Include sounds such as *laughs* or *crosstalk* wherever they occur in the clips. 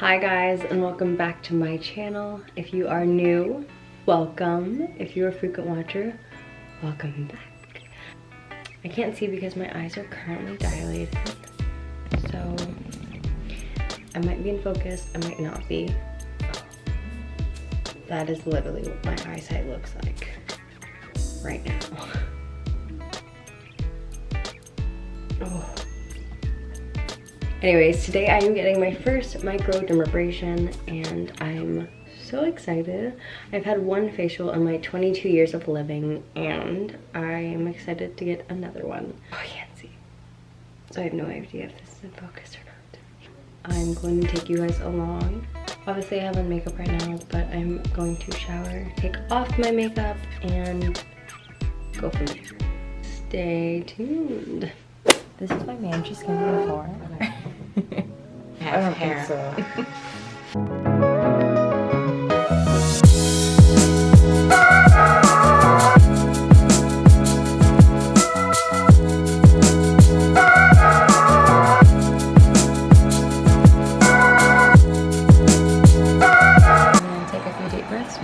Hi guys and welcome back to my channel. If you are new, welcome. If you're a frequent watcher, welcome back. I can't see because my eyes are currently dilated. So I might be in focus, I might not be. That is literally what my eyesight looks like right now. *laughs* Anyways, today I am getting my first microdermabrasion and I'm so excited. I've had one facial in my 22 years of living and I'm excited to get another one. Oh, I can't see. So I have no idea if this is in focus or not. I'm going to take you guys along. Obviously I have on makeup right now, but I'm going to shower, take off my makeup, and go from there. Stay tuned. This is my man she's gonna be before. *laughs* I don't think so. *laughs* Take a few deep breaths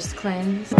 first cleanse.